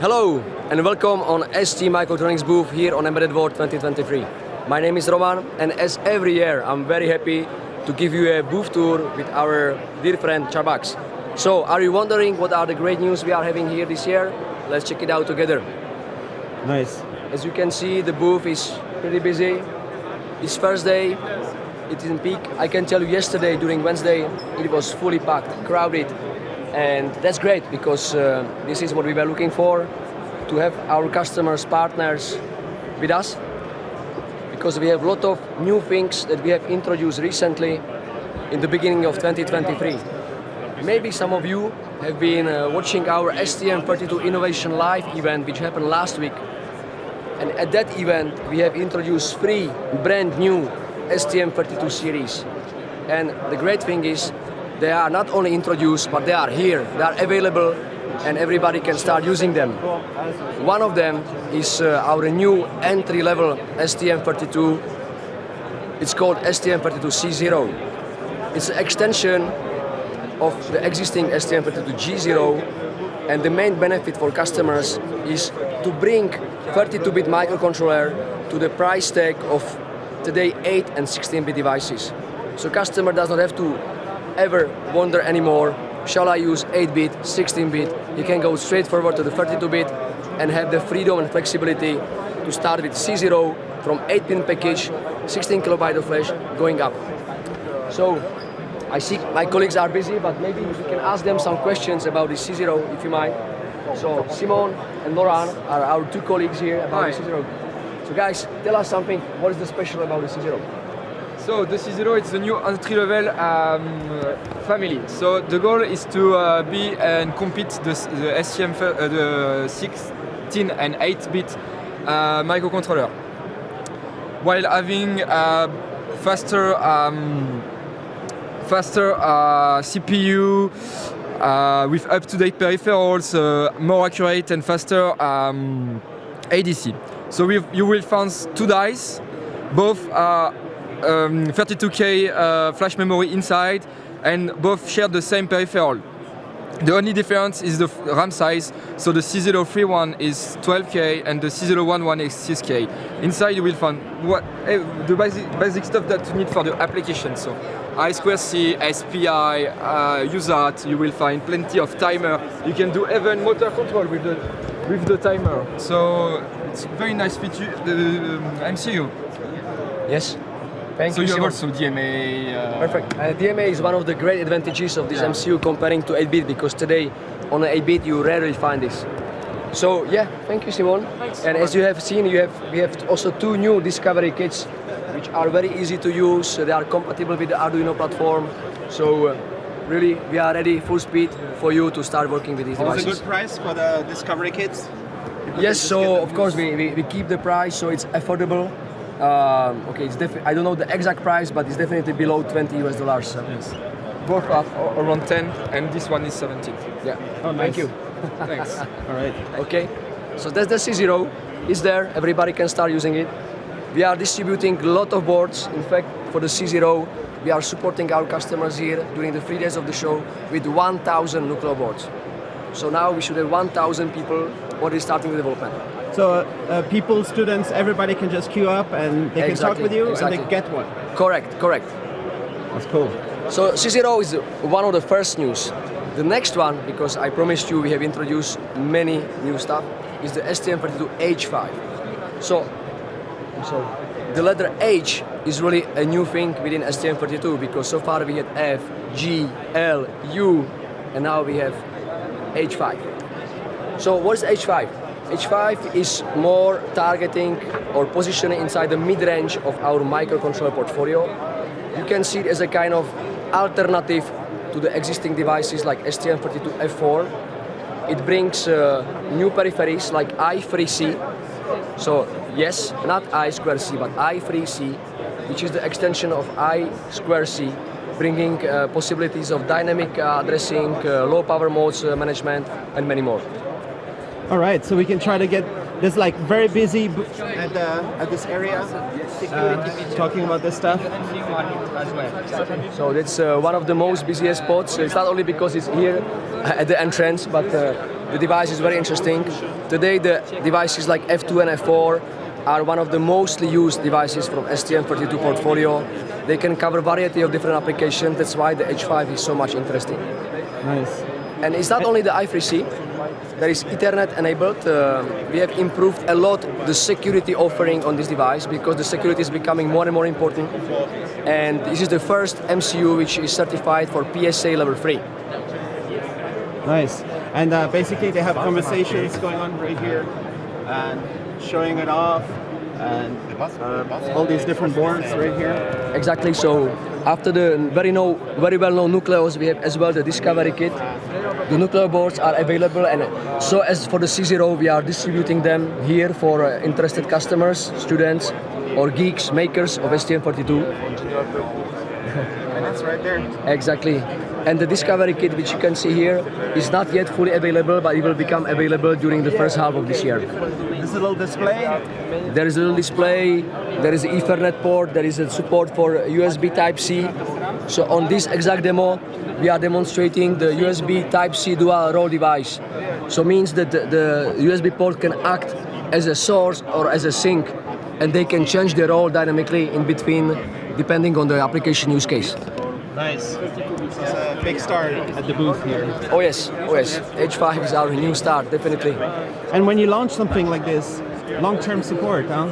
Hello and welcome on ST Microelectronics booth here on Embedded World 2023. My name is Roman and as every year I'm very happy to give you a booth tour with our dear friend Charbax. So are you wondering what are the great news we are having here this year? Let's check it out together. Nice. As you can see the booth is pretty busy. It's first Thursday, it is in peak. I can tell you yesterday during Wednesday it was fully packed, crowded and that's great because uh, this is what we were looking for to have our customers, partners with us. Because we have a lot of new things that we have introduced recently in the beginning of 2023. Maybe some of you have been uh, watching our STM32 Innovation Live event which happened last week. And at that event we have introduced three brand new STM32 series. And the great thing is they are not only introduced, but they are here, they are available, and everybody can start using them. One of them is uh, our new entry-level STM32. It's called STM32C0. It's an extension of the existing STM32G0, and the main benefit for customers is to bring 32-bit microcontroller to the price tag of today 8 and 16-bit devices. So customer does not have to ever wonder anymore, shall I use 8-bit, 16-bit? You can go straight forward to the 32-bit and have the freedom and flexibility to start with C0 from 8-pin package, 16 kilobyte of flash, going up. So, I see my colleagues are busy, but maybe you can ask them some questions about the C0, if you might. So, Simon and Laurent are our two colleagues here about Hi. the C0. So guys, tell us something, what is the special about the C0? So the C0 is the new entry-level um, family. So the goal is to uh, be and compete the, the STM, uh, the 16 and 8-bit uh, microcontroller, while having uh, faster um, faster uh, CPU uh, with up-to-date peripherals, more accurate and faster um, ADC. So you will find two dice, both um, 32K uh, flash memory inside and both share the same peripheral. The only difference is the RAM size, so the C031 is 12K and the C011 is 6K. Inside you will find what, eh, the basic, basic stuff that you need for the application, so I2C, SPI, uh, you will find plenty of timer. You can do even motor control with the, with the timer. So it's very nice feature, the um, MCU. Yes? Thank So you, you have also DMA. Uh, Perfect. Uh, DMA is one of the great advantages of this Yeah. MCU comparing to 8-bit because today on 8-bit you rarely find this. So yeah, thank you Simon. and as you have seen, you have we have also two new Discovery kits which are very easy to use. They are compatible with the Arduino platform. So uh, really we are ready full speed for you to start working with these devices. It's a good price for the Discovery kits. Yes, so of course we, we, we keep the price so it's affordable. Um, okay, it's defi- I don't know the exact price, but it's definitely below 20 US dollars. Yes. Both are around 10 and this one is 17. Yeah. Oh, Thank you. Thanks. All right. Okay. So that's the C0. It's there. Everybody can start using it. We are distributing a lot of boards. In fact, for the C0, we are supporting our customers here during the three days of the show with 1,000 Nucleo boards. So now we should have 1,000 people already starting the development. So uh, uh, people, students, everybody can just queue up and they can talk with you exactly. and they get one. Correct, correct. That's cool. So C0 is one of the first news. The next one, because I promised you we have introduced many new stuff, is the STM32H5. So, so the letter H is really a new thing within STM32 because so far we had F, G, L, U, and now we have H5. So what is H5? H5 is more targeting or positioning inside the mid-range of our microcontroller portfolio. You can see it as a kind of alternative to the existing devices like STM32F4. It brings uh, new peripheries like i3C. So yes, not I2C, but i3C, which is the extension of I2C, bringing uh, possibilities of dynamic uh, addressing, uh, low power modes uh, management, and many more. All right, so we can try to get this like very busy b- At, uh, at this area, uh, talking about this stuff. So that's uh, one of the most busiest spots. It's not only because it's here at the entrance, but uh, the device is very interesting. today the devices like F2 and F4 are one of the mostly used devices from STM32 portfolio. They can cover variety of different applications. That's why the H5 is so much interesting. Nice. And it's not only the I3C, there is Ethernet enabled. Uh, we have improved a lot the security offering on this device because the security is becoming more and more important. And this is the first MCU which is certified for PSA level 3. Nice. And uh, basically they have conversations going on right here and showing it off and uh, all these different boards right here. Exactly. So after the very know, very well-known Nucleos, we have as well the Discovery Kit. The Nucleo boards are available, and so as for the C0, we are distributing them here for uh, interested customers, students, or geeks, makers of STM32. And that's right there. Exactly. And the Discovery Kit, which you can see here, is not yet fully available, but it will become available during the first half of this year. This is a little display. There is a little display, there is an Ethernet port, there is a support for USB Type-C. So on this exact demo, we are demonstrating the USB Type-C dual role device. So means that the, the USB port can act as a source or as a sink, and they can change their role dynamically in between, depending on the application use case. Nice. It's a big start. At the booth here. Oh yes, oh yes, H5 is our new start, definitely. And when you launch something like this, long-term support, huh?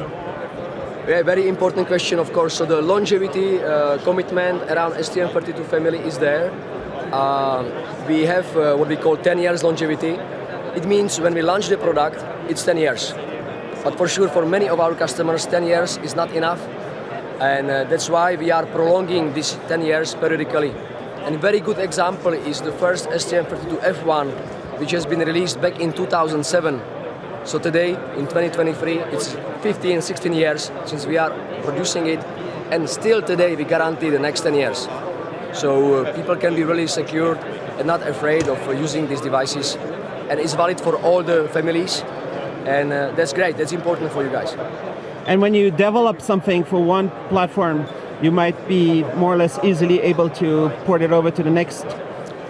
Yeah, very important question, of course. So the longevity uh, commitment around STM32 family is there. Uh, we have uh, what we call 10 years longevity. It means when we launch the product, it's 10 years. But for sure, for many of our customers, 10 years is not enough. And uh, that's why we are prolonging these 10 years periodically. And a very good example is the first STM32 F1, which has been released back in 2007. So today, in 2023, it's 15, 16 years since we are producing it, and still today we guarantee the next 10 years. So uh, people can be really secured and not afraid of uh, using these devices. And it's valid for all the families, and uh, that's great, that's important for you guys. And when you develop something for one platform, you might be more or less easily able to port it over to the next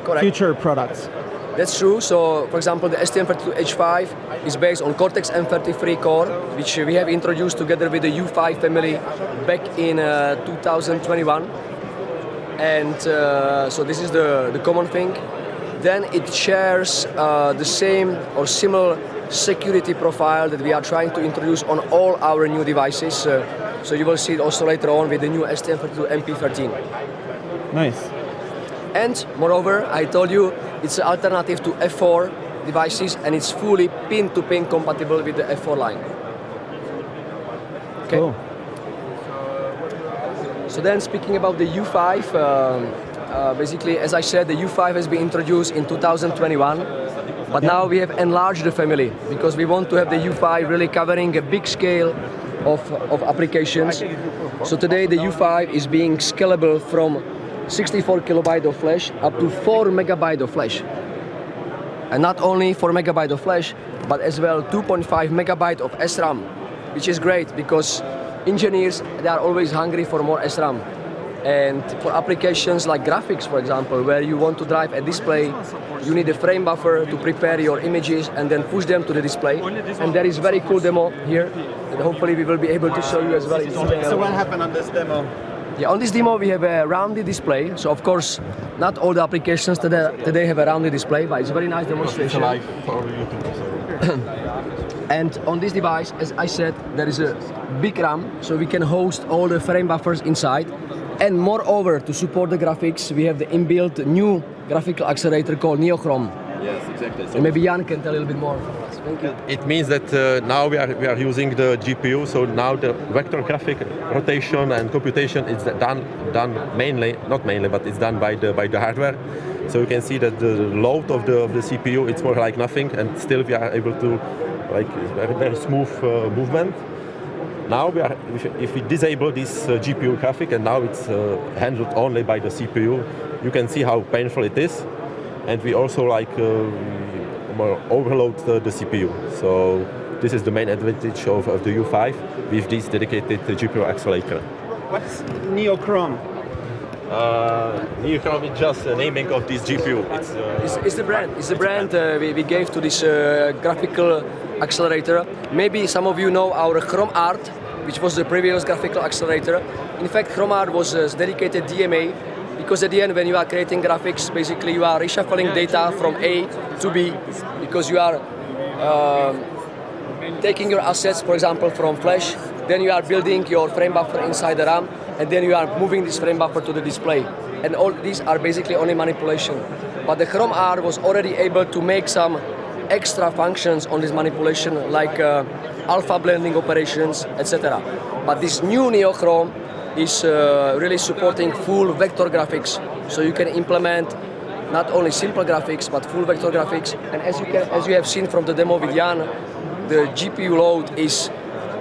Correct. future products. That's true. So, for example, the STM32H5 is based on Cortex M33 core, which we have introduced together with the U5 family back in uh, 2021. And uh, so this is the, the common thing. Then it shares uh, the same or similar security profile that we are trying to introduce on all our new devices. So you will see it also later on with the new STM32 MP13. Nice. And moreover, I told you it's an alternative to F4 devices and it's fully pin-to-pin compatible with the F4 line. Okay. Cool. So then speaking about the U5, um, uh, basically as I said, the U5 has been introduced in 2021, but now we have enlarged the family because we want to have the U5 really covering a big scale of, of applications. So today the U5 is being scalable from 64 kilobyte of flash up to 4 megabyte of flash. And not only 4 megabyte of flash, but as well 2.5 megabyte of SRAM, which is great because engineers, they are always hungry for more SRAM. And for applications like graphics, for example, where you want to drive a display, you need a frame buffer to prepare your images and then push them to the display. And there is very cool demo here that hopefully we will be able to show you as well. So what happened on this demo? Yeah, on this demo we have a rounded display. So of course, not all the applications today, today have a rounded display, but it's a very nice demonstration. And on this device, as I said, there is a big RAM, so we can host all the frame buffers inside. And moreover, to support the graphics, we have the inbuilt new graphical accelerator called NeoChrom. Yes, exactly. So maybe Jan can tell a little bit more. Thank you. it means that uh, now we are, we are using the GPU, so now the vector graphic rotation and computation is done, done mainly, not mainly, but it's done by the, by the hardware. So you can see that the load of the, of the CPU, it's more like nothing, and still we are able to, like, very, very smooth uh, movement. Now we are, if, we disable this uh, GPU graphic and now it's uh, handled only by the CPU, you can see how painful it is. And we also like um, overload the, the CPU. So this is the main advantage of, of the U5 with this dedicated uh, GPU accelerator. What's NeoChrom? Uh, NeoChrom is just a naming of this GPU. It's, uh, It's, it's the brand. It's the brand uh, we, we gave to this uh, graphical accelerator. Maybe some of you know our Chrom-ART, which was the previous graphical accelerator. In fact, Chrom-ART was a dedicated DMA because at the end, when you are creating graphics, basically you are reshuffling data from A to B because you are um, taking your assets, for example, from Flash, then you are building your frame buffer inside the RAM, and then you are moving this frame buffer to the display. And all these are basically only manipulation. But the Chrom-ART was already able to make some extra functions on this manipulation, like uh, alpha blending operations, etc. But this new Neo NeoChrom is uh, really supporting full vector graphics, so you can implement not only simple graphics but full vector graphics. And as you can, as you have seen from the demo with Jan, the GPU load is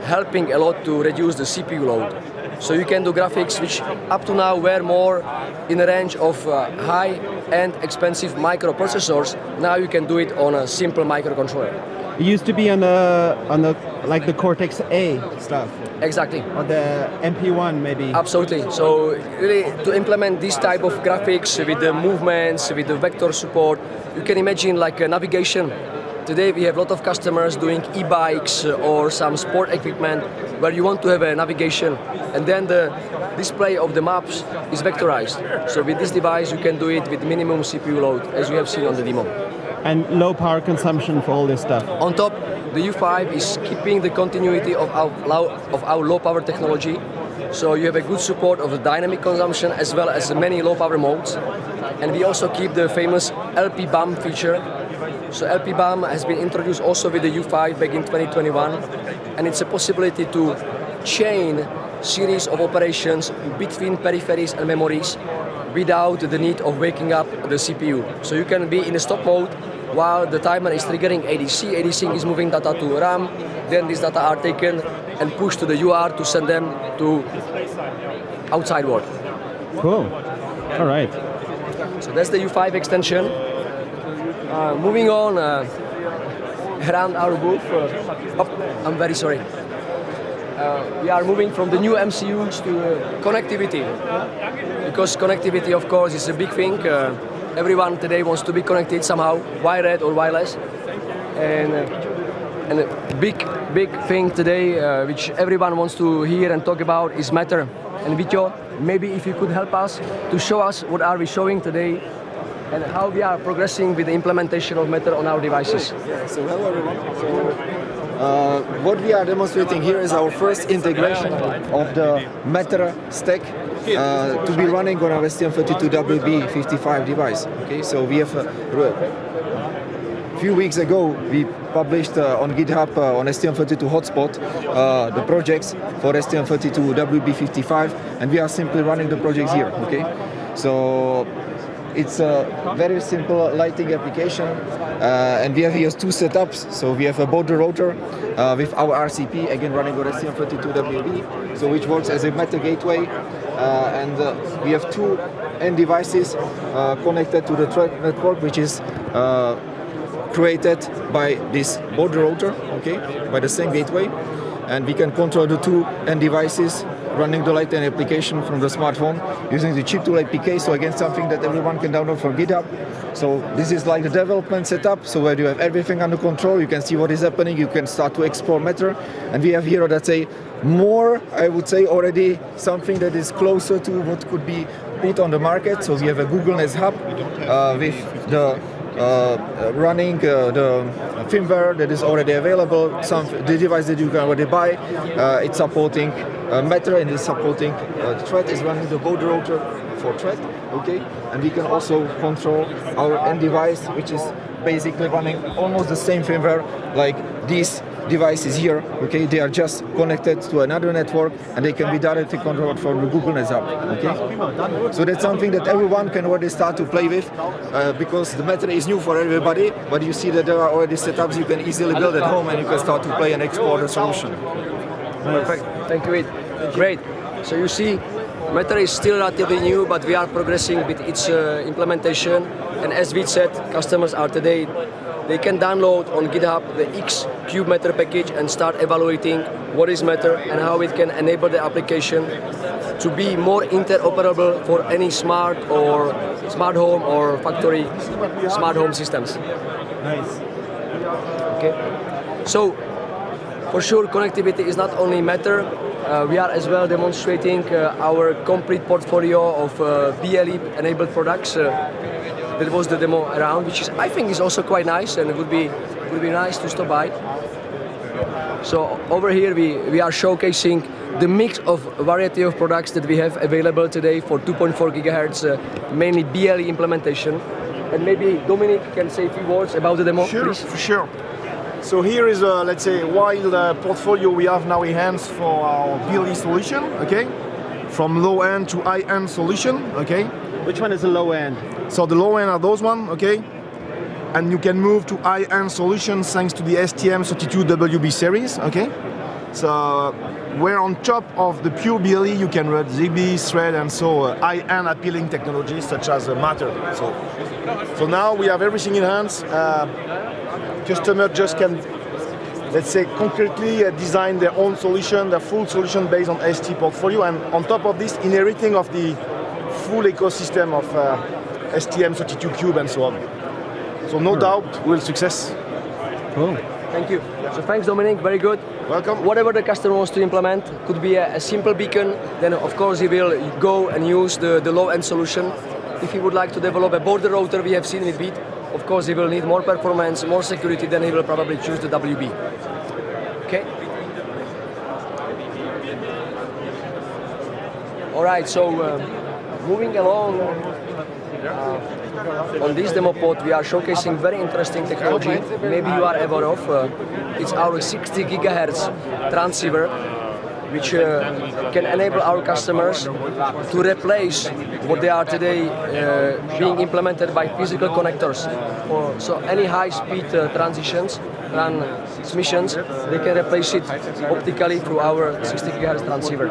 helping a lot to reduce the CPU load. So you can do graphics which up to now were more in the range of uh, high-end expensive microprocessors. Now you can do it on a simple microcontroller. It used to be on the on the like the Cortex A stuff, Exactly. or the MP1 maybe. Absolutely. So really to implement this type of graphics with the movements, with the vector support, you can imagine like a navigation. Today we have a lot of customers doing e-bikes or some sport equipment where you want to have a navigation and then the display of the maps is vectorized. So with this device you can do it with minimum CPU load as you have seen on the demo. and low power consumption for all this stuff. On top, the U5 is keeping the continuity of our, low, of our low power technology. So you have a good support of the dynamic consumption as well as the many low power modes. And we also keep the famous LP BAM feature. So LP BAM has been introduced also with the U5 back in 2021. And it's a possibility to chain series of operations between peripheries and memories without the need of waking up the CPU. So you can be in a stop mode while the timer is triggering ADC. ADC is moving data to RAM, then these data are taken and pushed to the UART to send them to outside world. Cool. All right. So that's the U5 extension. Uh, moving on around our booth. Oh, I'm very sorry. Uh, we are moving from the new MCUs to uh, connectivity. Because connectivity, of course, is a big thing. Uh, everyone today wants to be connected somehow, wired or wireless. And, uh, and a big, big thing today, uh, which everyone wants to hear and talk about, is Matter. And Vityo, maybe if you could help us to show us what are we showing today and how we are progressing with the implementation of Matter on our devices. So hello everyone. So, uh, what we are demonstrating here is our first integration of the Matter stack uh, to be running on our STM32WB55 device. Okay, so we have a few weeks ago we published uh, on GitHub uh, on STM32 hotspot uh, the projects for STM32WB55 and we are simply running the projects here. Okay, so it's a very simple lighting application uh, and we have here two setups. So we have a border router uh, with our RCP, again running on STM32WB, so which works as a Matter gateway. Uh, and uh, we have two end devices uh, connected to the network, which is uh, created by this border router, okay, by the same gateway. And we can control the two end devices running the Lighten application from the smartphone using the chip tool APK. So again, something that everyone can download from GitHub. So this is like the development setup. So where you have everything under control, you can see what is happening. You can start to explore Matter. And we have here, let's say, more, I would say already something that is closer to what could be put on the market. So we have a Google Nest Hub uh, with the running uh, the firmware that is already available. Some the device that you can already buy. Uh, it's supporting uh, Matter and it's supporting uh, Thread is running the border router for Thread. Okay, and we can also control our end device, which is basically running almost the same firmware like these devices here, okay, they are just connected to another network and they can be directly controlled from the Google Nest Hub, okay? So that's something that everyone can already start to play with uh, because the Matter is new for everybody, but you see that there are already setups you can easily build at home and you can start to play and explore the solution. Perfect. Thank you, Ed. Great. So you see, Matter is still relatively new, but we are progressing with its uh, implementation. And as we said, customers are today they can download on GitHub the X Cube Matter package and start evaluating what is Matter and how it can enable the application to be more interoperable for any smart or smart home or factory smart home systems. Nice. Okay. So, for sure, connectivity is not only matter. Uh, we are as well demonstrating uh, our complete portfolio of uh, BLE-enabled products. Uh, that was the demo around, which is I think is also quite nice, and it would be would be nice to stop by. So over here we we are showcasing the mix of variety of products that we have available today for 2.4 gigahertz, uh, mainly BLE implementation. And maybe Dominic can say a few words about the demo, Sure, please. for sure. So here is a, let's say, wild uh, portfolio we have now enhanced for our BLE solution, okay? From low end to high end solution, okay? Which one is the low end? So the low end are those one, okay? And you can move to high end solutions thanks to the STM32WB series, okay? So where on top of the pure BLE you can run ZigBee, Thread, and so uh, high-end appealing technologies such as uh, Matter. So, so now we have everything in hands. Uh, customer just can, let's say, concretely uh, design their own solution, their full solution based on ST portfolio, and on top of this, inheriting of the full ecosystem of uh, STM32 Cube and so on. So no doubt, we'll success. Cool. Thank you. So thanks, Dominic. Very good. Welcome. Whatever the customer wants to implement, could be a, a simple beacon. Then, of course, he will go and use the, the low-end solution. If he would like to develop a border router, we have seen with Beat. Of course, he will need more performance, more security. Then he will probably choose the WB. Okay. All right. So uh, moving along. Uh, on this demo pod, we are showcasing very interesting technology. Maybe you are aware of. Uh, it's our 60 gigahertz transceiver, which uh, can enable our customers to replace what they are today uh, being implemented by physical connectors. Or, so any high-speed uh, transitions, transmissions, they can replace it optically through our 60 gigahertz transceiver.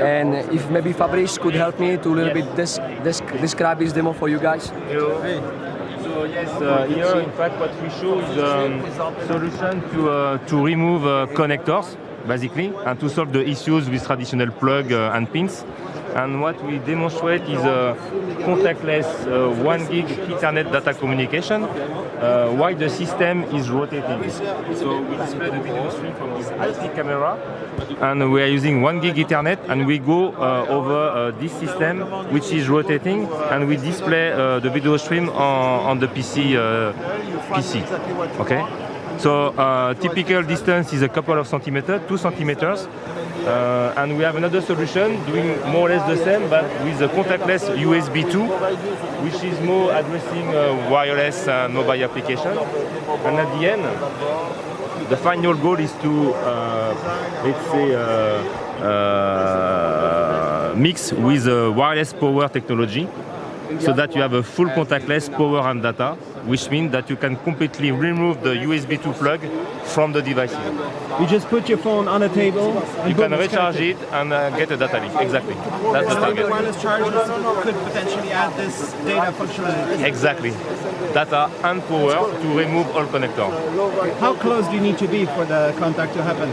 And if maybe Fabrice could help me to a little bit des des describe this demo for you guys. So yes, uh, here in fact what we show is a um, solution to, uh, to remove uh, connectors basically and to solve the issues with traditional plug uh, and pins. And what we demonstrate is a contactless uh, 1 gig Ethernet data communication uh, while the system is rotating. So we display the video stream from this IP camera and we are using 1 gig Ethernet and we go uh, over uh, this system which is rotating and we display uh, the video stream on, on the PC, uh, PC. Okay? So uh, typical distance is a couple of centimeters, two centimeters. Uh, and we have another solution doing more or less the same but with a contactless USB 2 which is more addressing uh, wireless and mobile application. And at the end, the final goal is to, uh, let's say, uh, uh, mix with uh, wireless power technology so that you have a full contactless power and data, which means that you can completely remove the USB 2 plug from the device. You just put your phone on a table. And You can recharge it and uh, get a data link. Exactly. That's the So the target. wireless chargers could potentially add this data functionality. Exactly. Data and power to remove all connectors. How close do you need to be for the contact to happen?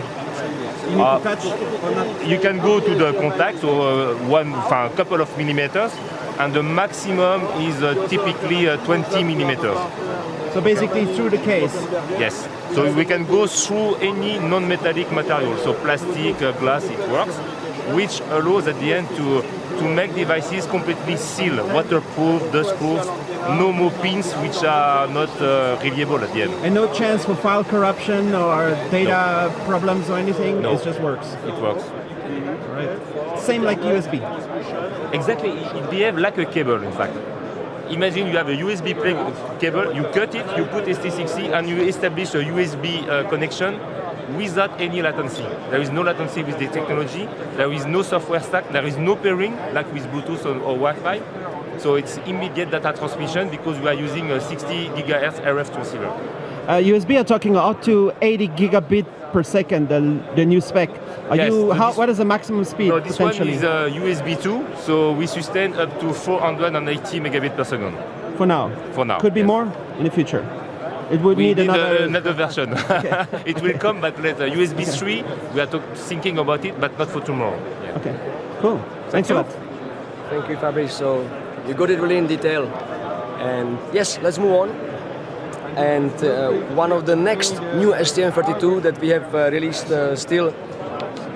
You need Uh, to touch or not? You can go to the contact, so uh, one, enfin, a couple of millimeters, and the maximum is uh, typically uh, 20 millimeters. So basically through the case. Yes. So we can go through any non-metallic material, so plastic, uh, glass, it works, which allows at the end to to make devices completely sealed, waterproof, dustproof, no more pins which are not uh, reliable at the end. And no chance for file corruption or data problems or anything? No. It just works. It works. Right. Same like USB. Exactly, it behaves like a cable in fact. Imagine you have a USB cable, you cut it, you put ST60 and you establish a USB uh, connection without any latency. There is no latency with the technology, there is no software stack, there is no pairing like with Bluetooth or, or Wi-Fi. So it's immediate data transmission because we are using a 60 gigahertz RF transceiver. Uh, USB are talking up to 80 gigabit per second, the, the new spec. Are Yes, you, how, what is the maximum speed No, this one is uh, USB 2, so we sustain up to 480 megabit per second for now? for now. Could be yes. more in the future. It would we need need another- a- another version. it will come, but later. USB 3, we are talk, thinking about it, but not for tomorrow. Yeah. Okay, cool. Thanks a lot. Thank you, Fabrice. So you got it really in detail. And yes, let's move on. And uh, one of the next new STM32 that we have uh, released uh, still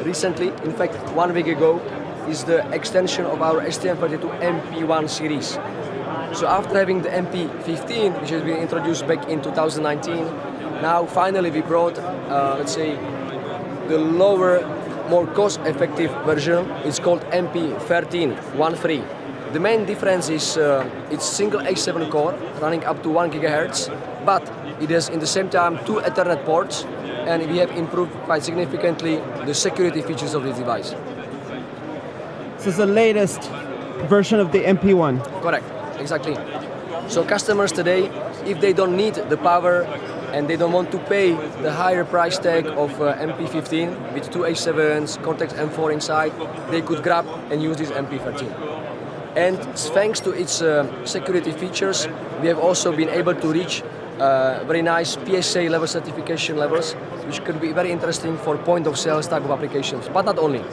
recently, in fact, one week ago, is the extension of our STM32 MP1 series. So after having the MP15, which has been introduced back in 2019, now finally we brought, uh, let's say, the lower, more cost-effective version. It's called MP13 1.3. The main difference is uh, it's single A7 core running up to 1 gigahertz, but it has in the same time two Ethernet ports, and we have improved quite significantly the security features of this device. This is the latest version of the MP1. Correct, exactly. So customers today, if they don't need the power and they don't want to pay the higher price tag of uh, MP15 with two A7s, Cortex M4 inside, they could grab and use this MP13. And thanks to its uh, security features, we have also been able to reach uh, very nice PSA level certification levels, which could be very interesting for point of sales type of applications, but not only.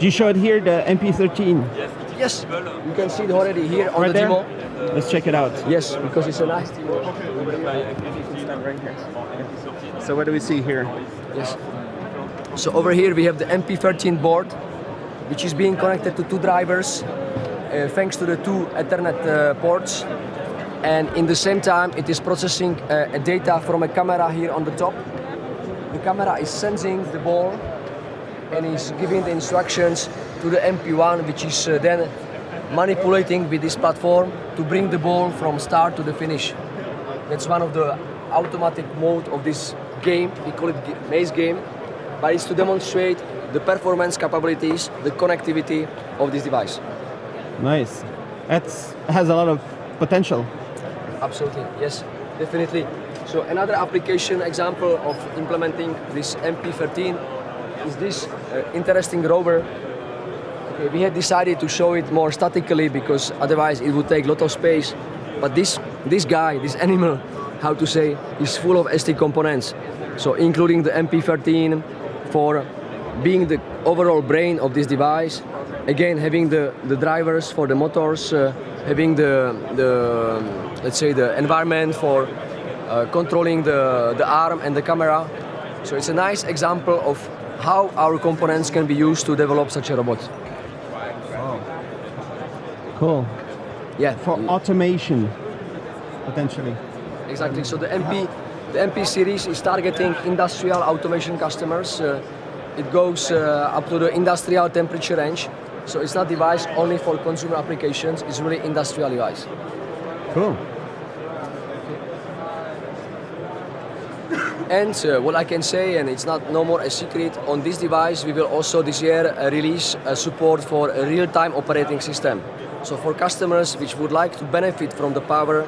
You show it here, the MP13? Yes, you can see it already here on right the there? demo. Let's check it out. Yes, because it's a nice demo. So what do we see here? Yes. So over here we have the MP13 board, which is being connected to two drivers, uh, thanks to the two Ethernet uh, ports. And in the same time, it is processing uh, data from a camera here on the top. The camera is sensing the ball and is giving the instructions to the MP1, which is uh, then manipulating with this platform to bring the ball from start to the finish. That's one of the automatic mode of this game. We call it maze game, but it's to demonstrate the performance capabilities, the connectivity of this device. Nice. That has a lot of potential. Absolutely, yes, definitely. So another application example of implementing this MP13 is this uh, interesting rover. Okay, we had decided to show it more statically because otherwise it would take a lot of space. But this this guy, this animal, how to say, is full of ST components. So including the MP13 for being the overall brain of this device. Again, having the, the drivers for the motors, uh, having the, the let's say the environment for uh, controlling the, the arm and the camera. So it's a nice example of how our components can be used to develop such a robot. Cool. Yeah, For automation, potentially. exactly. So the MP, the MP series is targeting industrial automation customers. Uh, it goes uh, up to the industrial temperature range. So it's not device only for consumer applications. It's really industrial device. Cool. And uh, what I can say, and it's not no more a secret, on this device we will also this year uh, release uh, support for a real-time operating system. So for customers which would like to benefit from the power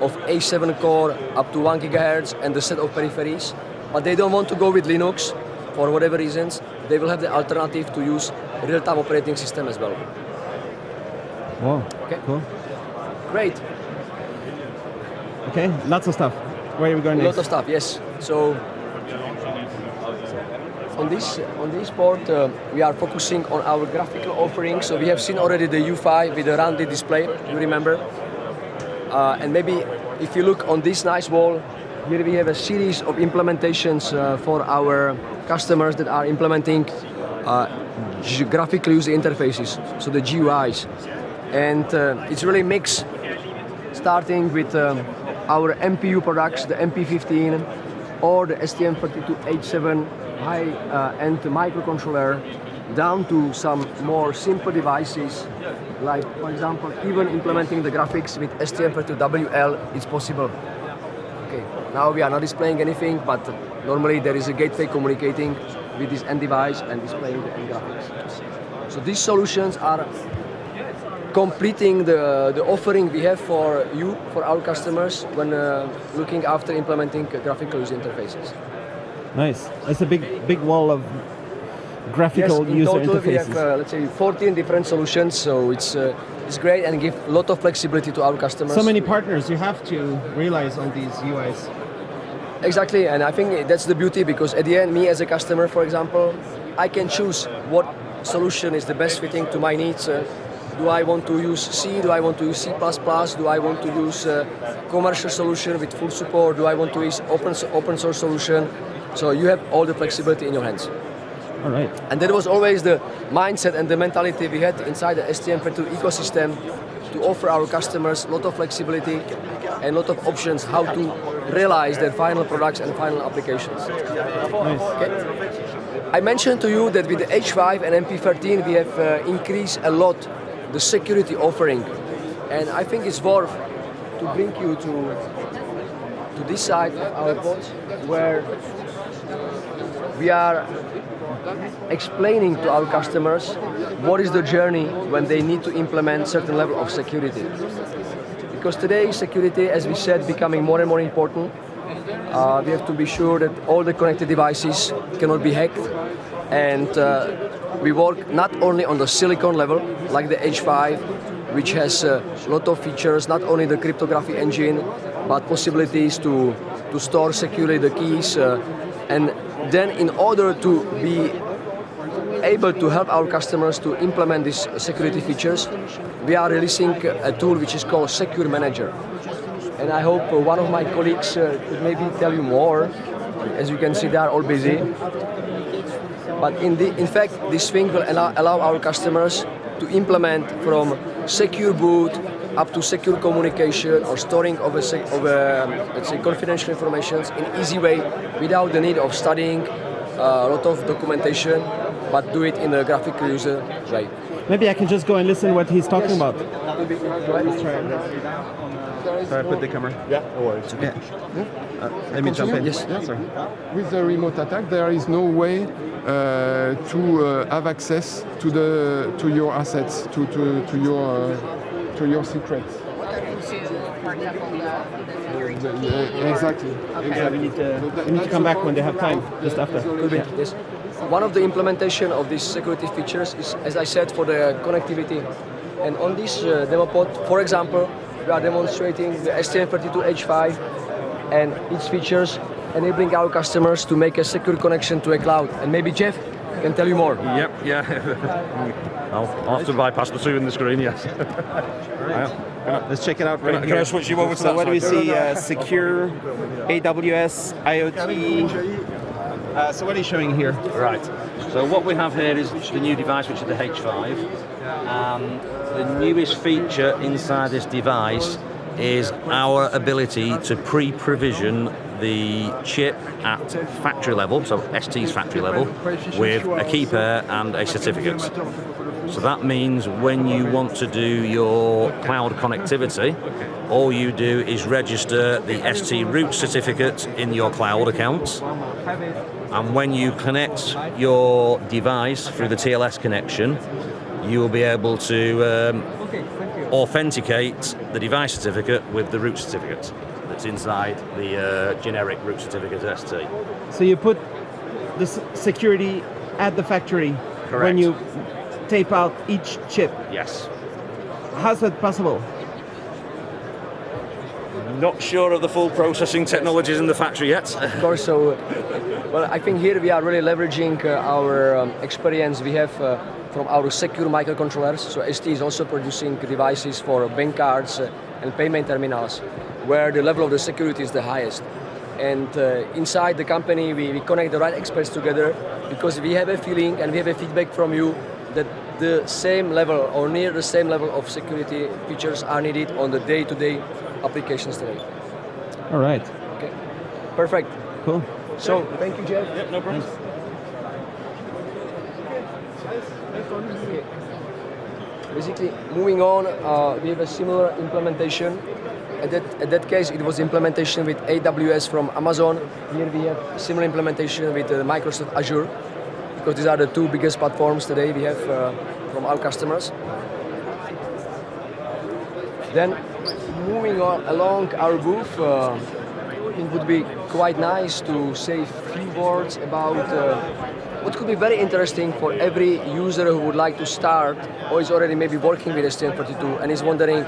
of A7 core up to 1 gigahertz and the set of peripheries, but they don't want to go with Linux for whatever reasons, they will have the alternative to use real-time operating system as well. Wow. Okay. Cool. Great. Okay, lots of stuff. Where are we going A next? lot of stuff, yes. So on this on this board, uh, we are focusing on our graphical offering. So we have seen already the U5 with the rounded display. You remember? Uh, and maybe if you look on this nice wall, here we have a series of implementations uh, for our customers that are implementing uh, graphical user interfaces, so the GUIs. And uh, it's really mixed starting with um, our MPU products, the MP15 or the STM32H7 high-end uh, microcontroller, down to some more simple devices, like for example, even implementing the graphics with STM32WL is possible. Okay, now we are not displaying anything, but normally there is a gateway communicating with this end device and displaying the end graphics. So these solutions are completing the, the offering we have for you, for our customers, when uh, looking after implementing graphical user interfaces. Nice. That's a big, big wall of graphical yes, in user total we have, uh, let's say, 14 different solutions, so it's, uh, it's great and give a lot of flexibility to our customers. so many partners. You have to realize on these UIs. Exactly, and I think that's the beauty because at the end, me as a customer, for example, I can choose what solution is the best fitting to my needs. Uh, do I want to use C? Do I want to use C++? Do I want to use a commercial solution with full support? Do I want to use open, open source solution? So you have all the flexibility in your hands. All right. And that was always the mindset and the mentality we had inside the STM32 ecosystem to offer our customers a lot of flexibility and a lot of options how to realize their final products and final applications. Okay. I mentioned to you that with the H5 and MP13 we have uh, increased a lot the security offering and I think it's worth to bring you to to this side of our pod where we are explaining to our customers what is the journey when they need to implement certain level of security. Because today security, as we said, becoming more and more important. Uh, we have to be sure that all the connected devices cannot be hacked and uh, we work not only on the silicon level like the H5 which has a lot of features, not only the cryptography engine but possibilities to, to store securely the keys uh, and then in order to be able to help our customers to implement these security features, we are releasing a tool which is called Secure Manager. And I hope one of my colleagues uh, could maybe tell you more. As you can see, they are all busy. But in, the, in fact, this thing will allow, allow our customers to implement from secure boot up to secure communication or storing of a, of a let's say confidential information in easy way without the need of studying uh, a lot of documentation but do it in a graphical user way. Maybe I can just go and listen what he's talking yes. about. Sorry, I put the camera. Yeah, no worries. Yeah. Uh, let me jump in. Yes. Yeah, sorry. With the remote attack, there is no way uh, to uh, have access to the to your assets, to to, to your uh, to your secrets. Yeah, exactly. Yeah, we need to, we need to come back when they have time, just after. Yeah. Yes. One of the implementation of these security features is, as I said, for the connectivity. And on this uh, demo pod, for example, we are demonstrating the STM32H5 and its features enabling our customers to make a secure connection to a cloud. And maybe Jeff can tell you more. Yep, yeah. I'll, I'll have to bypass the two in the screen, yes. Let's check it out right Can I here. switch you over to so that what do we see? Uh, secure, AWS, IoT. Uh, so what are you showing here? Right. So what we have here is the new device, which is the H5. And the newest feature inside this device is our ability to pre-provision the chip at factory level, so ST's factory level, with a key pair and a certificate. So that means when you want to do your cloud connectivity, all you do is register the ST root certificate in your cloud account. And when you connect your device through the TLS connection, you will be able to um, authenticate the device certificate with the root certificate that's inside the uh, generic root certificate ST. So you put the security at the factory when you tape out each chip. Yes. How's that possible? Not sure of the full processing technologies in the factory yet. Of course, so, well, I think here we are really leveraging uh, our um, experience we have uh, from our secure microcontrollers. So ST is also producing devices for bank cards uh, and payment terminals, where the level of the security is the highest. And uh, inside the company, we, we connect the right experts together because we have a feeling and we have a feedback from you that the same level or near the same level of security features are needed on the day-to-day applications today. All right. Okay, perfect. Cool. So, thank you, Jeff. no problem. Basically, moving on, uh, we have a similar implementation. At that, at that case, it was implementation with AWS from Amazon. Here we have similar implementation with uh, Microsoft Azure, because these are the two biggest platforms today we have uh, from our customers. Then, moving on along our booth, uh, it would be quite nice to say a few words about uh, what could be very interesting for every user who would like to start or is already maybe working with STM32 and is wondering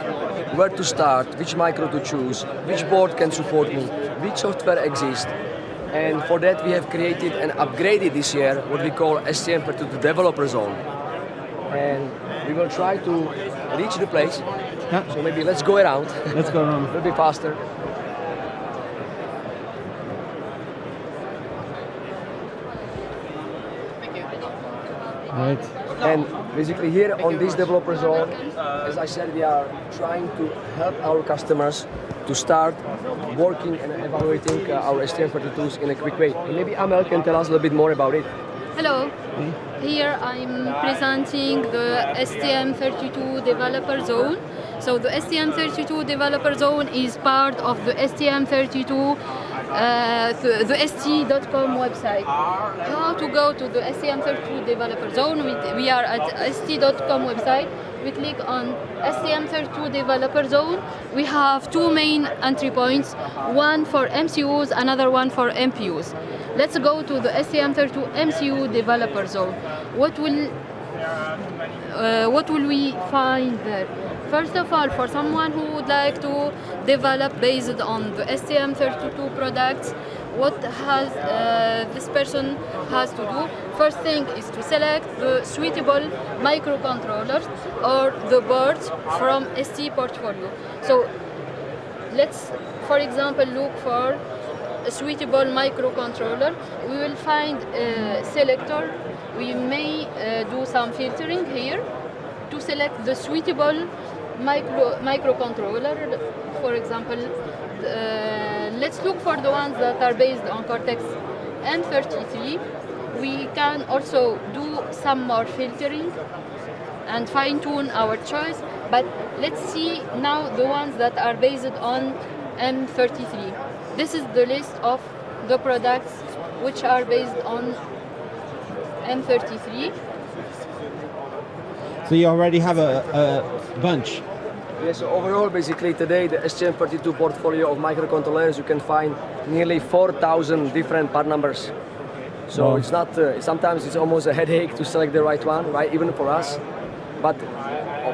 where to start, which micro to choose, which board can support me, which software exists, And for that we have created and upgraded this year what we call STM32 Developer Zone. And we will try to reach the place. Yeah. So maybe let's go around. Let's go around. a little bit faster. Right. And basically here on this developer zone, as I said, we are trying to help our customers to start working and evaluating uh, our STM32s in a quick way. And maybe Amel can tell us a little bit more about it. Hello. Here I'm presenting the STM32 developer zone. So the STM32 developer zone is part of the STM32 uh, the, the st.com website. How to go to the STM32 developer zone? We, we are at st.com website. We click on STM32 developer zone. We have two main entry points, one for MCUs, another one for MPUs. Let's go to the STM32 MCU developer zone. What will uh, what will we find there? First of all, for someone who would like to develop based on the STM32 products, what has uh, this person has to do? First thing is to select the suitable microcontrollers or the boards from ST portfolio. So let's, for example, look for a suitable microcontroller. We will find a selector. We may uh, do some filtering here to select the suitable micro microcontroller. For example, uh, let's look for the ones that are based on Cortex M33. We can also do some more filtering and fine-tune our choice, but let's see now the ones that are based on M33. This is the list of the products which are based on M33. So you already have a, a bunch. Yes, so overall, basically today, the STM32 portfolio of microcontrollers, you can find nearly 4,000 different part numbers. So Wow. it's not, uh, sometimes it's almost a headache to select the right one, right, even for us. But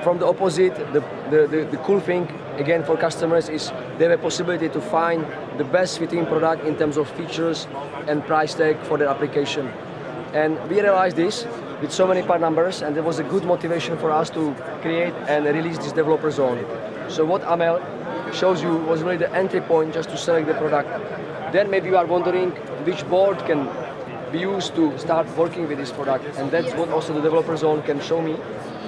from the opposite, the, the, the, the cool thing, again, for customers is they have a possibility to find the best fitting product in terms of features and price tag for their application. And we realized this with so many part numbers, and it was a good motivation for us to create and release this developer zone. So what Amel shows you was really the entry point just to select the product. Then maybe you are wondering which board can be used to start working with this product, and that's what also the developer zone can show me.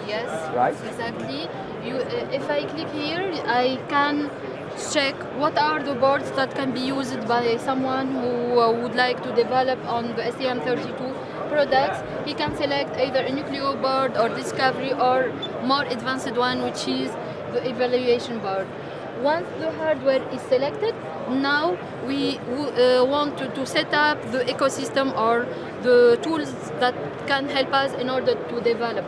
Yes, Right. exactly. You, uh, if I click here, I can check what are the boards that can be used by someone who uh, would like to develop on the STM32 products. He can select either a Nucleo board or Discovery or more advanced one, which is the evaluation board. Once the hardware is selected, now we uh, want to, to set up the ecosystem or the tools that can help us in order to develop.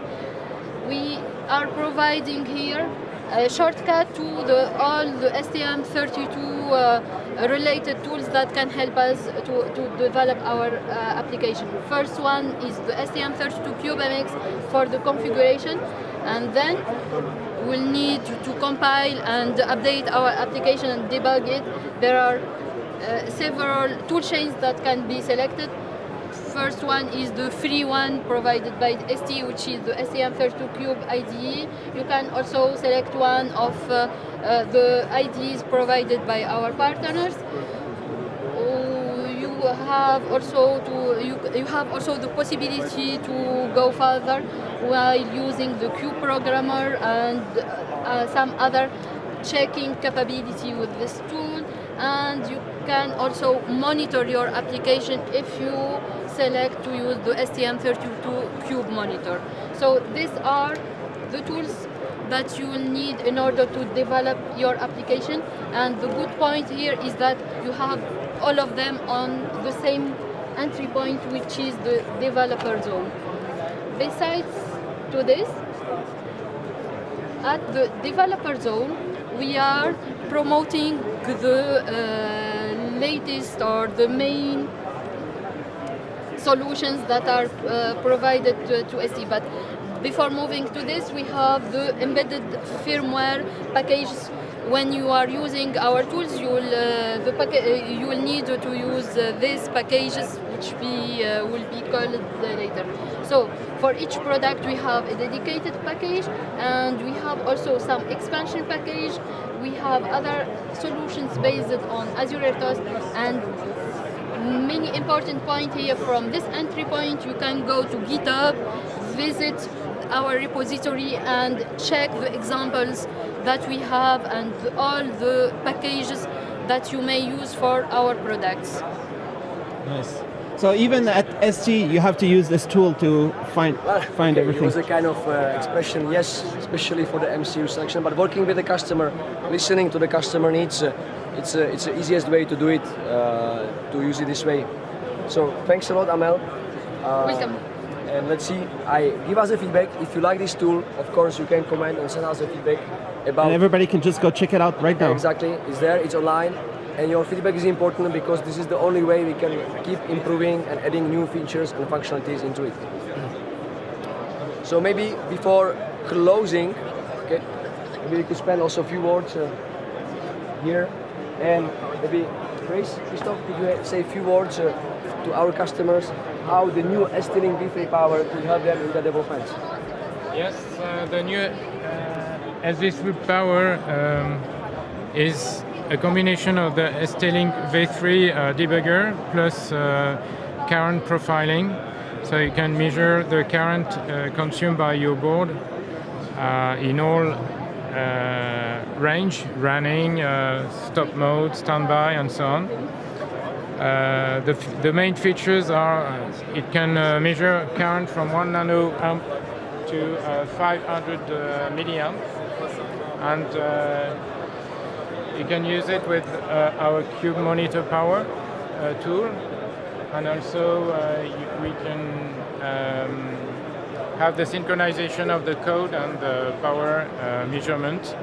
We are providing here a shortcut to the, all the STM32 uh, related tools that can help us to, to develop our uh, application. First one is the STM32 CubeMX for the configuration and then we'll need to, compile and update our application and debug it. There are uh, several tool chains that can be selected first one is the free one provided by ST, which is the STM32 Cube IDE. You can also select one of uh, uh, the IDEs provided by our partners. You have also to you, you have also the possibility to go further while using the Cube programmer and uh, some other checking capability with this tool and you can also monitor your application if you select to use the STM32 Cube monitor. So these are the tools that you will need in order to develop your application and the good point here is that you have all of them on the same entry point which is the developer zone. Besides to this, at the developer zone we are promoting the uh, latest or the main solutions that are uh, provided to, to ST. But before moving to this, we have the embedded firmware packages. When you are using our tools, you will uh, the uh, you will need to use uh, these packages, which we uh, will be called later. So for each product, we have a dedicated package, and we have also some expansion package. We have other solutions based on Azure RTOS and many important point here from this entry point you can go to github visit our repository and check the examples that we have and all the packages that you may use for our products Nice. So even at ST, you have to use this tool to find find Okay, everything. It was a kind of uh, expression, yes, especially for the MCU section, but working with the customer, listening to the customer needs, uh, it's, uh, it's the easiest way to do it, uh, to use it this way. So thanks a lot, Amel. Uh, Welcome. And let's see, I give us a feedback. If you like this tool, of course, you can comment and send us a feedback about And everybody can just go check it out right now. Exactly, it's there, it's online, and your feedback is important because this is the only way we can keep improving and adding new features and functionalities into it. So maybe before closing, okay, maybe we could spend also a few words uh, here, and maybe Grace, Christoph, could you say a few words uh, to our customers how the new ST-Link V3 Power could help them in their development? Yes, uh, the new uh, SV Power um, is a combination of the ST-Link V3 uh, debugger plus uh, current profiling. So you can measure the current uh, consumed by your board uh, in all range, running, uh, stop mode, standby, and so on. Uh, the, the main features are uh, it can uh, measure current from 1 nano amp to uh, 500 uh, milliamp and uh, you can use it with uh, our cube monitor power uh, tool and also uh, we can um, have the synchronization of the code and the power uh, measurement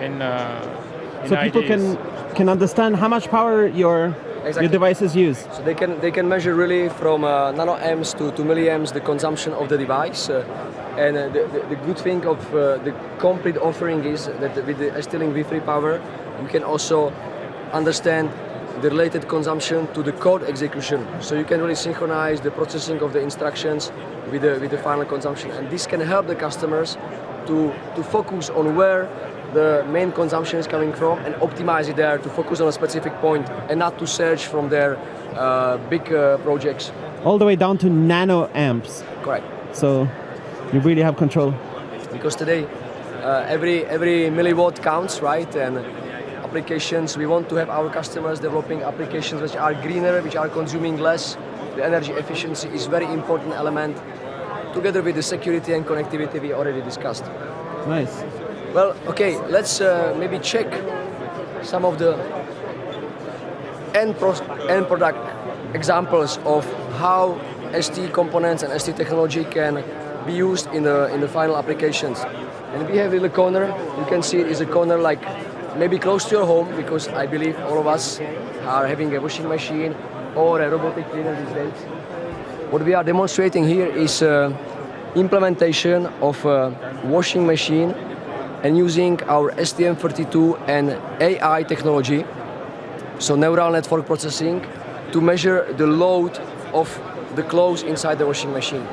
in, uh, in So people IDEs. can can understand how much power your Exactly. your devices use. So they can they can measure really from uh, nanoamps to, to milliamps the consumption of the device. Uh, and uh, the, the, the good thing of uh, the complete offering is that with the ST-Link V3 power, you can also understand the related consumption to the code execution. So you can really synchronize the processing of the instructions with the, with the final consumption. And this can help the customers to, to focus on where the main consumption is coming from and optimize it there to focus on a specific point and not to search from their uh, big uh, projects. All the way down to nano amps. Correct. So you really have control. Because today uh, every every milliwatt counts, right? And applications we want to have our customers developing applications which are greener, which are consuming less. The energy efficiency is very important element together with the security and connectivity we already discussed. Nice. Well, okay, let's uh, maybe check some of the end, pro- end product examples of how ST components and ST technology can be used in the in the final applications. And we have a little corner. You can see it is a corner like maybe close to your home because I believe all of us are having a washing machine or a robotic cleaner these days. What we are demonstrating here is uh, implementation of a washing machine and using our STM32 and AI technology, so neural network processing, to measure the load of the clothes inside the washing machine.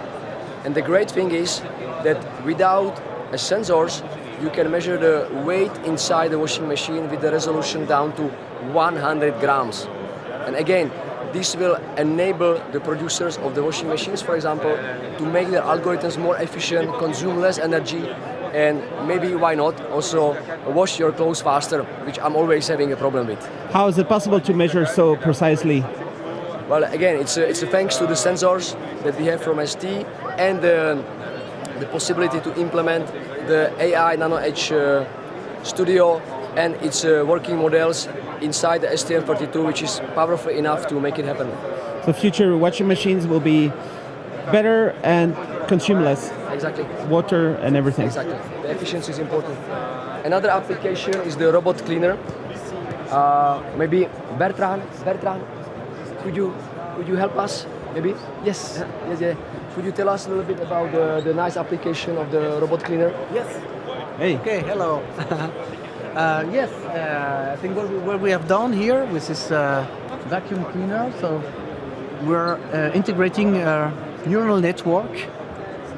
And the great thing is that without a sensors, you can measure the weight inside the washing machine with the resolution down to 100 grams. And again, this will enable the producers of the washing machines, for example, to make their algorithms more efficient, consume less energy, and maybe why not also wash your clothes faster, which I'm always having a problem with. How is it possible to measure so precisely? Well, again, it's a, it's a thanks to the sensors that we have from ST and the, the possibility to implement the AI NanoEdge uh, Studio and its uh, working models inside the STM32, which is powerful enough to make it happen. So future washing machines will be better and consume less Exactly. water and everything. Exactly. The efficiency is important. Another application is the robot cleaner. Uh, maybe Bertrand, Bertrand, could you could you help us maybe? Yes. Yes, yeah. Could you tell us a little bit about the, the nice application of the robot cleaner? Yes. Hey. Okay, hello. uh, yes, uh, I think what we, what we have done here with this uh, vacuum cleaner, so we're uh, integrating a neural network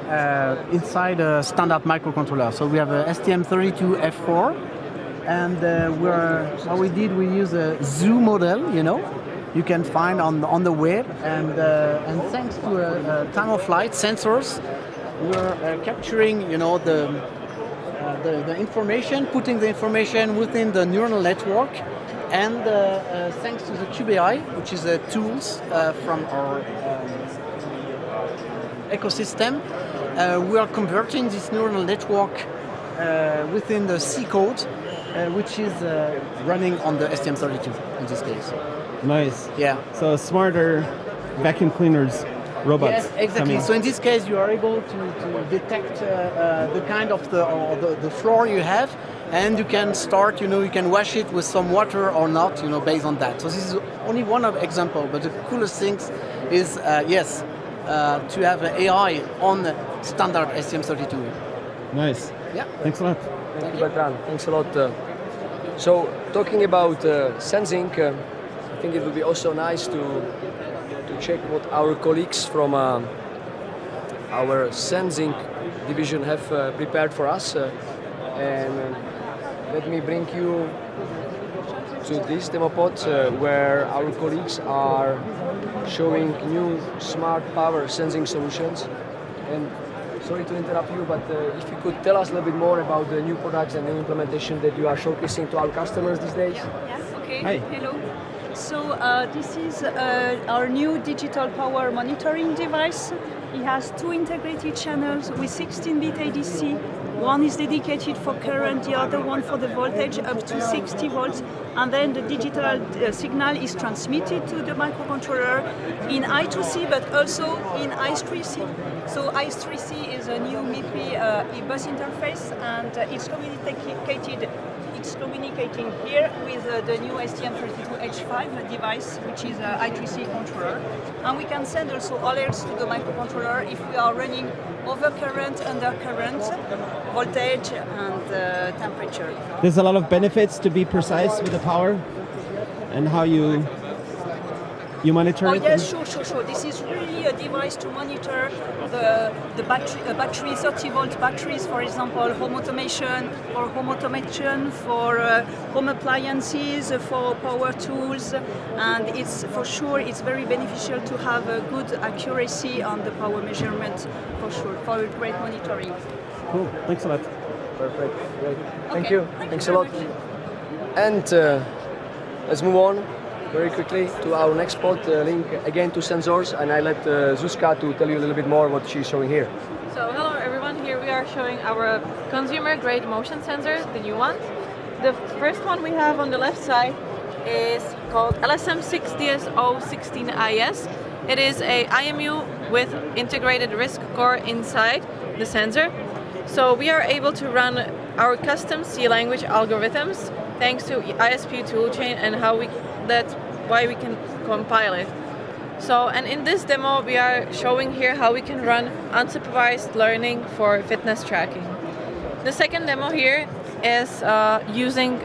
uh, inside a standard microcontroller. So we have a STM32F4, and uh, we're, what we did, we use a zoo model, you know, you can find on, on the web, and, and thanks to time-of-flight sensors, we're capturing, you know, the, the, the information, putting the information within the neural network, and uh, uh, thanks to the Cube.AI, which is the tools uh, from our um, ecosystem, uh, we are converting this neural network uh, within the C code, uh, which is uh, running on the STM32 in this case. Nice. Yeah. So smarter vacuum cleaners, robots. Yes, exactly. coming. So in this case, you are able to, to detect uh, uh, the kind of the, or the the floor you have, and you can start. You know, you can wash it with some water or not. You know, based on that. So this is only one of example, but the coolest things is uh, yes, uh, to have an AI on the standard STM32. Nice. Yeah. Thanks a lot. Thank you, Bertrand. Thanks a lot. uh, so, talking about uh, sensing, uh, I think it would be also nice to to check what our colleagues from uh, our sensing division have uh, prepared for us. uh, and uh, let me bring you to this demo pod uh, where our colleagues are showing new smart power sensing solutions. And sorry to interrupt you, but uh, if you could tell us a little bit more about the new products and new implementation that you are showcasing to our customers these days. Yes, okay. Hi. Hello. So uh, this is uh, our new digital power monitoring device. It has two integrated channels with 16-bit ADC. One is dedicated for current, the other one for the voltage up to 60 volts. And then the digital uh, signal is transmitted to the microcontroller in I2C, but also in I3C. So I3C is a new MIPI uh, bus interface, and uh, it's communicated it's communicating here with uh, the new STM32H5 device, which is a I2C controller. And we can send also alerts to the microcontroller if we are running over current, under current, voltage and uh, temperature. There's a lot of benefits to be precise with the power and how you you monitor Oh it. yes, sure, sure, sure. This is really a device to monitor the, the battery, uh, battery, 30 volt batteries, for example, home automation, or home automation for uh, home appliances, uh, for power tools, and it's for sure it's very beneficial to have a good accuracy on the power measurement, for sure, for great monitoring. Cool. Thanks a lot. Perfect. Great. Thank Okay, you. thank Thanks you a lot. very And uh, let's move on very quickly to our next spot, uh, link again to sensors, and I let uh, Zuzka to tell you a little bit more what she's showing here. So hello everyone, here we are showing our consumer grade motion sensors, the new ones. The first one we have on the left side is called LSM6DSO16IS. It is a IMU with integrated RISC core inside the sensor. So we are able to run our custom C language algorithms thanks to ISP toolchain and how we that's why we can compile it. So, and in this demo, we are showing here how we can run unsupervised learning for fitness tracking. The second demo here is uh, using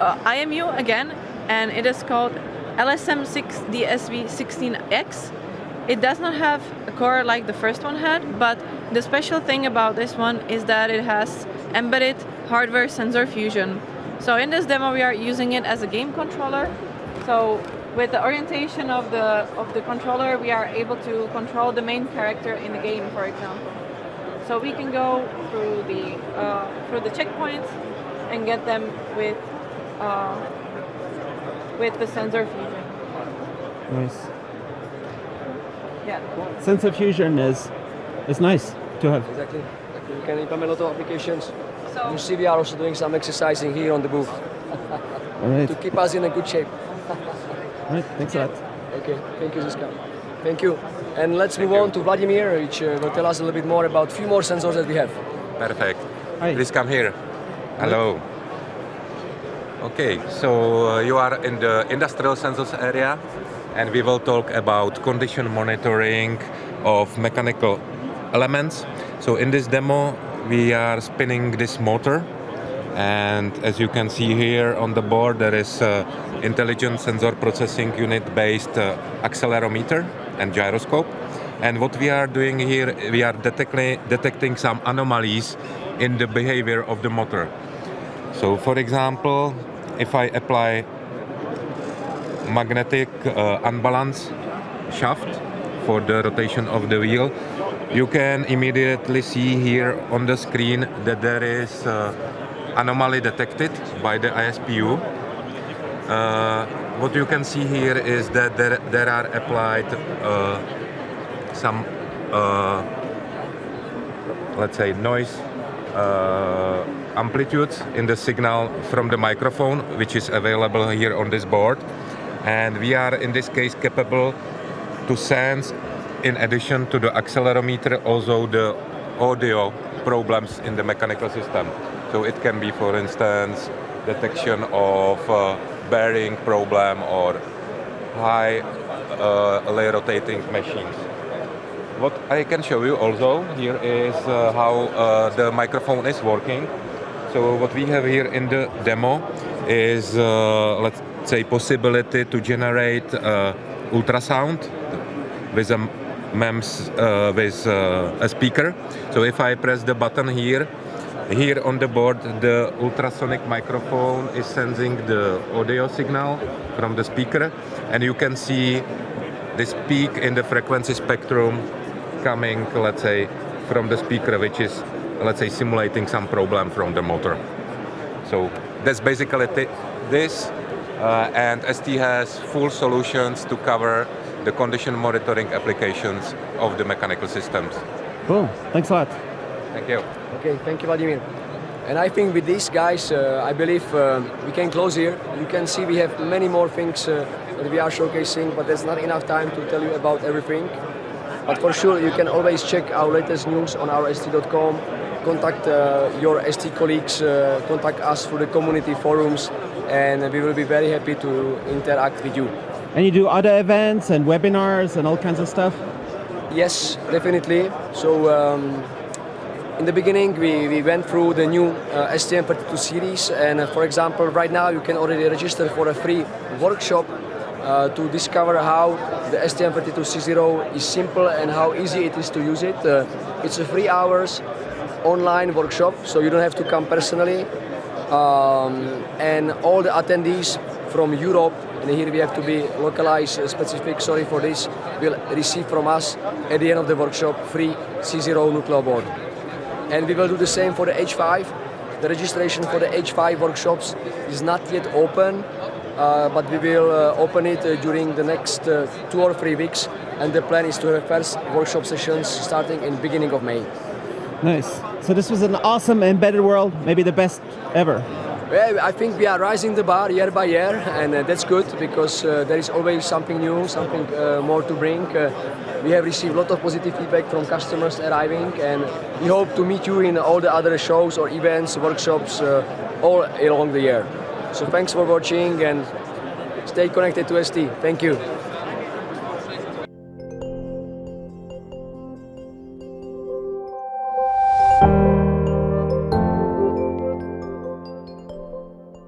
uh, IMU again, and it is called LSM6DSV16X. It does not have a core like the first one had, but the special thing about this one is that it has embedded hardware sensor fusion. So in this demo, we are using it as a game controller. So with the orientation of the of the controller, we are able to control the main character in the game, for example. So we can go through the uh, through the checkpoints and get them with uh, with the sensor fusion. Nice. Yeah. Sensor fusion is is nice to have. Exactly. You can implement a lot of applications. So you see, we are also doing some exercising here on the booth All right. to keep us in a good shape. All right. Thanks a lot. Okay, thank you, Ziska. Thank you. And let's move on to Vladimir, which uh, will tell us a little bit more about a few more sensors that we have. Perfect. Please come here. Hello. Okay, so uh, you are in the industrial sensors area. and we will talk about condition monitoring of mechanical elements. So in this demo, we are spinning this motor and as you can see here on the board there is uh, intelligent sensor processing unit based uh, accelerometer and gyroscope. And what we are doing here we are detecting some anomalies in the behavior of the motor. So for example if I apply magnetic uh, unbalance shaft for the rotation of the wheel you can immediately see here on the screen that there is uh, anomaly detected by the ISPU. Uh, what you can see here is that there, there are applied uh, some, uh, let's say, noise uh, amplitudes in the signal from the microphone, which is available here on this board. And we are, in this case, capable to sense, in addition to the accelerometer, also the audio problems in the mechanical system. So it can be, for instance, detection of uh, bearing problem or high uh, rotating machines. What I can show you also here is uh, how uh, the microphone is working. So what we have here in the demo is, uh, let's say, possibility to generate uh, ultrasound with a MEMS with a speaker. So if I press the button here, here on the board, the ultrasonic microphone is sensing the audio signal from the speaker, and you can see this peak in the frequency spectrum coming, let's say, from the speaker, which is, let's say, simulating some problem from the motor. So that's basically this, uh, and ST has full solutions to cover the condition monitoring applications of the mechanical systems. Cool, thanks a lot. Thank you. Okay, thank you, Vladimir. And I think with these guys, uh, I believe uh, we can close here. You can see we have many more things uh, that we are showcasing, but there's not enough time to tell you about everything. But for sure, you can always check our latest news on our ST.com, contact uh, your ST colleagues, uh, contact us through the community forums, and we will be very happy to interact with you. And you do other events and webinars and all kinds of stuff? Yes, definitely. So um, in the beginning, we, we went through the new uh, STM32 series, and uh, for example, right now you can already register for a free workshop uh, to discover how the STM32C0 is simple and how easy it is to use it. Uh, it's a three hours online workshop, so you don't have to come personally. Um, and all the attendees from Europe, and here we have to be localized uh, specific, sorry for this, will receive from us at the end of the workshop free C0 Nucleo board and we will do the same for the H5. The registration for the H5 workshops is not yet open, uh, but we will uh, open it uh, during the next uh, two or three weeks, and the plan is to have first workshop sessions starting in beginning of May. Nice. So this was an awesome embedded world, maybe the best ever. Well, I think we are rising the bar year by year, and uh, that's good because uh, there is always something new, something uh, more to bring. Uh, we have received a lot of positive feedback from customers arriving, and we hope to meet you in all the other shows or events, workshops, uh, all along the year. So thanks for watching and stay connected to ST. Thank you.